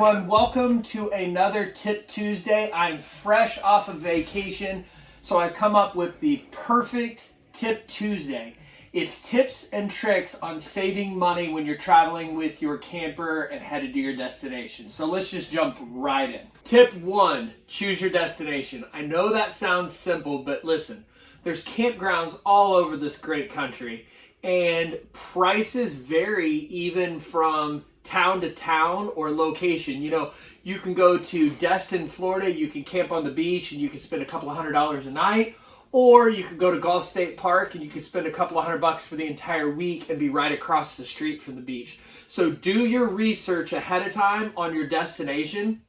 everyone, welcome to another Tip Tuesday. I'm fresh off of vacation, so I've come up with the perfect Tip Tuesday. It's tips and tricks on saving money when you're traveling with your camper and headed to your destination. So let's just jump right in. Tip one, choose your destination. I know that sounds simple, but listen, there's campgrounds all over this great country and prices vary even from town to town or location. You know, you can go to Destin, Florida, you can camp on the beach and you can spend a couple of hundred dollars a night. Or you could go to Gulf State Park and you could spend a couple of hundred bucks for the entire week and be right across the street from the beach. So do your research ahead of time on your destination.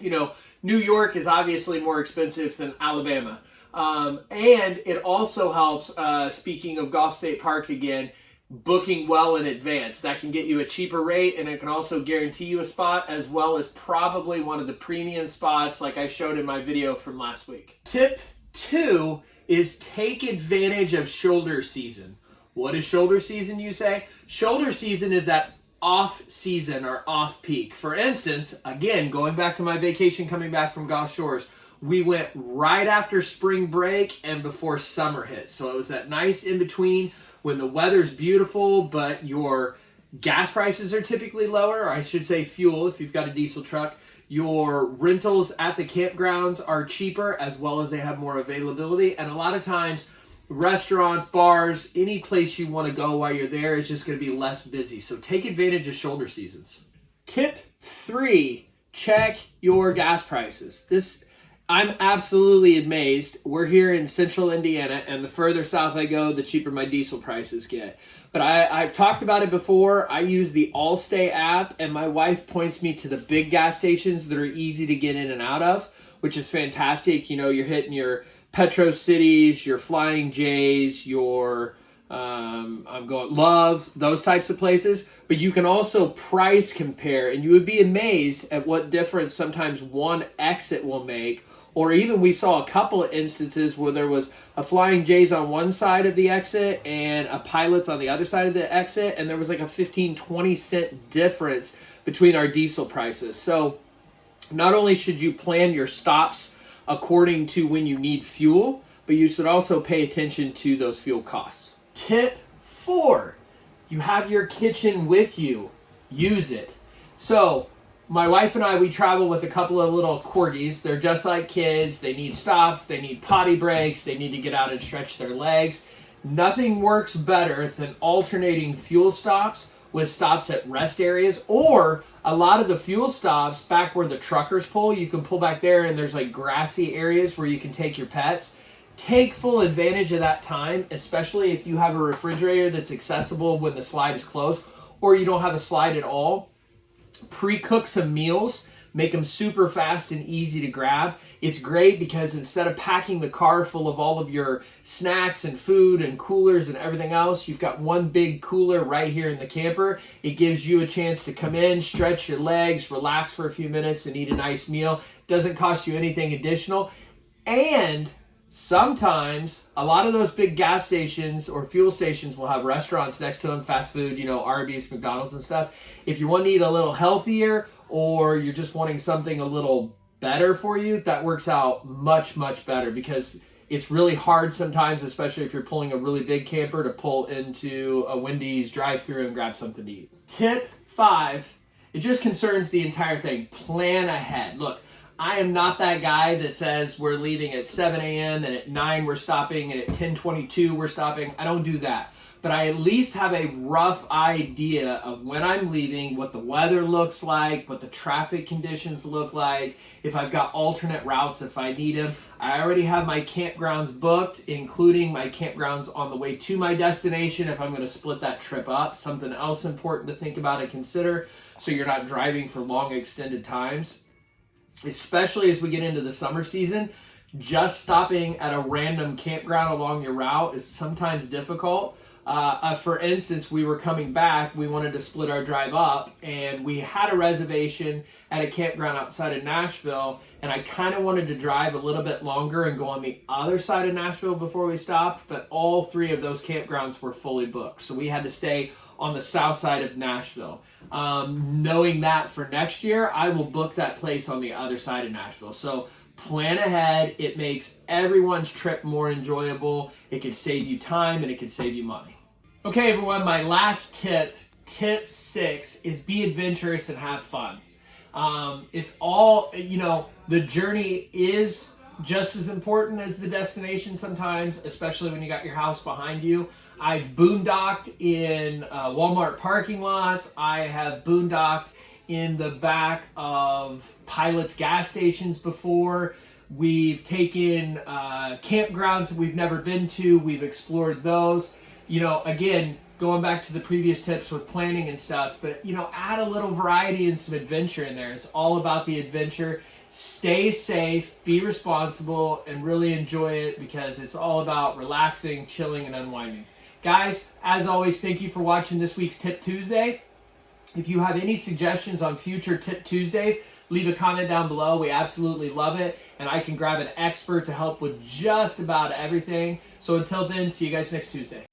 You know, New York is obviously more expensive than Alabama. Um, and it also helps, uh, speaking of Gulf State Park again, booking well in advance. That can get you a cheaper rate and it can also guarantee you a spot as well as probably one of the premium spots like I showed in my video from last week. Tip two is take advantage of shoulder season. What is shoulder season, you say? Shoulder season is that off season or off peak. For instance, again, going back to my vacation coming back from Gulf Shores, we went right after spring break and before summer hit. So it was that nice in between when the weather's beautiful, but your gas prices are typically lower, or I should say fuel if you've got a diesel truck. Your rentals at the campgrounds are cheaper as well as they have more availability. And a lot of times, restaurants, bars, any place you want to go while you're there is just going to be less busy. So take advantage of shoulder seasons. Tip three, check your gas prices. This I'm absolutely amazed. We're here in central Indiana, and the further south I go, the cheaper my diesel prices get. But I, have talked about it before. I use the Allstay app, and my wife points me to the big gas stations that are easy to get in and out of, which is fantastic. You know, you're hitting your Petro Cities, your Flying J's, your um, I'm going Loves, those types of places. But you can also price compare, and you would be amazed at what difference sometimes one exit will make or even we saw a couple of instances where there was a Flying J's on one side of the exit and a Pilot's on the other side of the exit, and there was like a 15, 20 cent difference between our diesel prices. So not only should you plan your stops according to when you need fuel, but you should also pay attention to those fuel costs. Tip four, you have your kitchen with you. Use it. So my wife and I, we travel with a couple of little corgis. They're just like kids. They need stops. They need potty breaks. They need to get out and stretch their legs. Nothing works better than alternating fuel stops with stops at rest areas or a lot of the fuel stops back where the truckers pull. You can pull back there and there's like grassy areas where you can take your pets. Take full advantage of that time, especially if you have a refrigerator that's accessible when the slide is closed or you don't have a slide at all pre-cook some meals, make them super fast and easy to grab. It's great because instead of packing the car full of all of your snacks and food and coolers and everything else, you've got one big cooler right here in the camper. It gives you a chance to come in, stretch your legs, relax for a few minutes and eat a nice meal. Doesn't cost you anything additional. And sometimes a lot of those big gas stations or fuel stations will have restaurants next to them, fast food, you know, Arby's, McDonald's and stuff. If you want to eat a little healthier or you're just wanting something a little better for you, that works out much, much better because it's really hard sometimes, especially if you're pulling a really big camper to pull into a Wendy's drive through and grab something to eat. Tip five, it just concerns the entire thing. Plan ahead. Look, I am not that guy that says we're leaving at 7 a.m. and at 9 we're stopping and at 10:22 we're stopping. I don't do that. But I at least have a rough idea of when I'm leaving, what the weather looks like, what the traffic conditions look like, if I've got alternate routes if I need them. I already have my campgrounds booked, including my campgrounds on the way to my destination if I'm going to split that trip up. Something else important to think about and consider so you're not driving for long extended times especially as we get into the summer season, just stopping at a random campground along your route is sometimes difficult. Uh, uh, for instance, we were coming back, we wanted to split our drive up, and we had a reservation at a campground outside of Nashville, and I kind of wanted to drive a little bit longer and go on the other side of Nashville before we stopped, but all three of those campgrounds were fully booked, so we had to stay on the south side of Nashville. Um, knowing that for next year, I will book that place on the other side of Nashville. So plan ahead. It makes everyone's trip more enjoyable. It can save you time and it can save you money. Okay, everyone, my last tip, tip six, is be adventurous and have fun. Um, it's all, you know, the journey is just as important as the destination sometimes, especially when you got your house behind you. I've boondocked in uh, Walmart parking lots. I have boondocked in the back of Pilot's gas stations before. We've taken uh, campgrounds that we've never been to. We've explored those. You know, again, going back to the previous tips with planning and stuff, but you know, add a little variety and some adventure in there. It's all about the adventure. Stay safe, be responsible, and really enjoy it because it's all about relaxing, chilling, and unwinding. Guys, as always, thank you for watching this week's Tip Tuesday. If you have any suggestions on future Tip Tuesdays, leave a comment down below. We absolutely love it. And I can grab an expert to help with just about everything. So until then, see you guys next Tuesday.